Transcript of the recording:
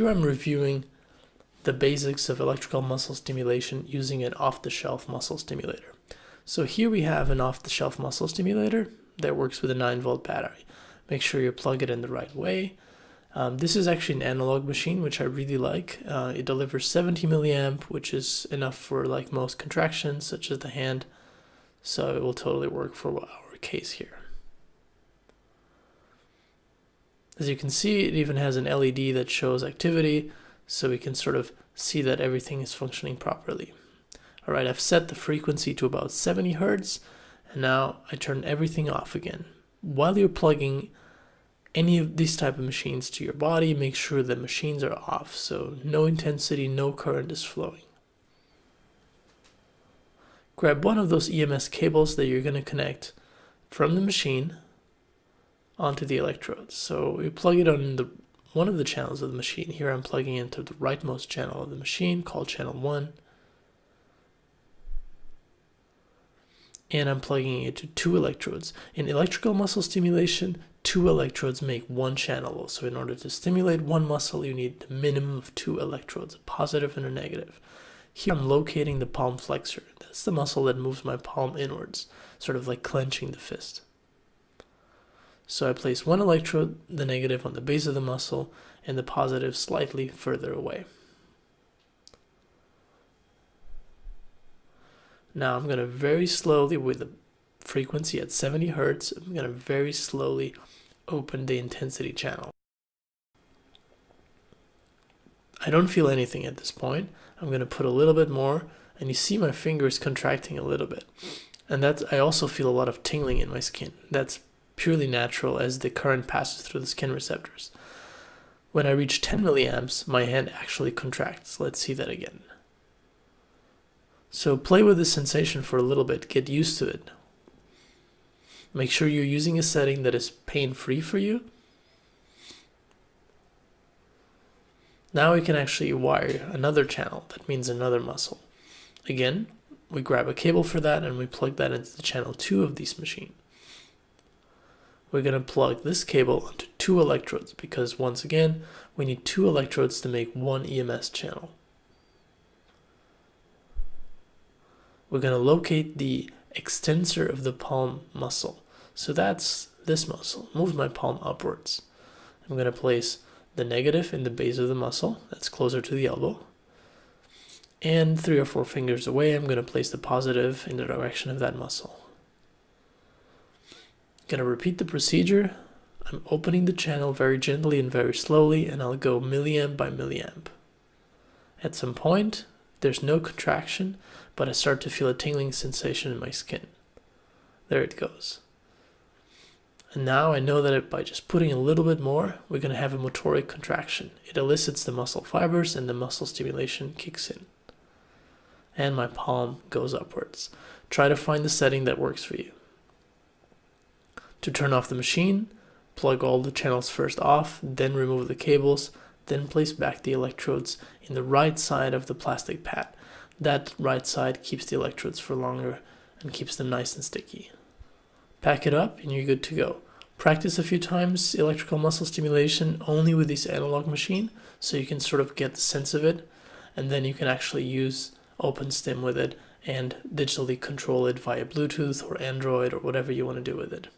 here I'm reviewing the basics of electrical muscle stimulation using an off-the-shelf muscle stimulator. So here we have an off-the-shelf muscle stimulator that works with a 9 volt battery. Make sure you plug it in the right way. Um, this is actually an analog machine, which I really like. Uh, it delivers 70 milliamp, which is enough for like most contractions, such as the hand. So it will totally work for our case here. As you can see, it even has an LED that shows activity, so we can sort of see that everything is functioning properly. All right, I've set the frequency to about 70 hertz, and now I turn everything off again. While you're plugging any of these type of machines to your body, make sure the machines are off, so no intensity, no current is flowing. Grab one of those EMS cables that you're going to connect from the machine onto the electrodes. So we plug it on the one of the channels of the machine. Here I'm plugging into the rightmost channel of the machine called channel 1. And I'm plugging it to two electrodes. In electrical muscle stimulation, two electrodes make one channel. So in order to stimulate one muscle, you need a minimum of two electrodes, a positive and a negative. Here I'm locating the palm flexor. That's the muscle that moves my palm inwards, sort of like clenching the fist. So I place one electrode, the negative on the base of the muscle, and the positive slightly further away. Now I'm going to very slowly, with the frequency at 70 hertz, I'm going to very slowly open the intensity channel. I don't feel anything at this point. I'm going to put a little bit more, and you see my fingers contracting a little bit. And that's, I also feel a lot of tingling in my skin. That's purely natural as the current passes through the skin receptors. When I reach 10 milliamps, my hand actually contracts. Let's see that again. So play with this sensation for a little bit, get used to it. Make sure you're using a setting that is pain-free for you. Now we can actually wire another channel, that means another muscle. Again, we grab a cable for that and we plug that into the channel 2 of this machine we're going to plug this cable onto two electrodes because once again, we need two electrodes to make one EMS channel. We're going to locate the extensor of the palm muscle. So that's this muscle. Move my palm upwards. I'm going to place the negative in the base of the muscle. That's closer to the elbow. And three or four fingers away, I'm going to place the positive in the direction of that muscle. Gonna repeat the procedure. I'm opening the channel very gently and very slowly and I'll go milliamp by milliamp. At some point, there's no contraction, but I start to feel a tingling sensation in my skin. There it goes. And now I know that by just putting a little bit more, we're going to have a motoric contraction. It elicits the muscle fibers and the muscle stimulation kicks in. And my palm goes upwards. Try to find the setting that works for you. To turn off the machine, plug all the channels first off, then remove the cables, then place back the electrodes in the right side of the plastic pad. That right side keeps the electrodes for longer and keeps them nice and sticky. Pack it up and you're good to go. Practice a few times electrical muscle stimulation only with this analog machine so you can sort of get the sense of it and then you can actually use OpenStim with it and digitally control it via Bluetooth or Android or whatever you want to do with it.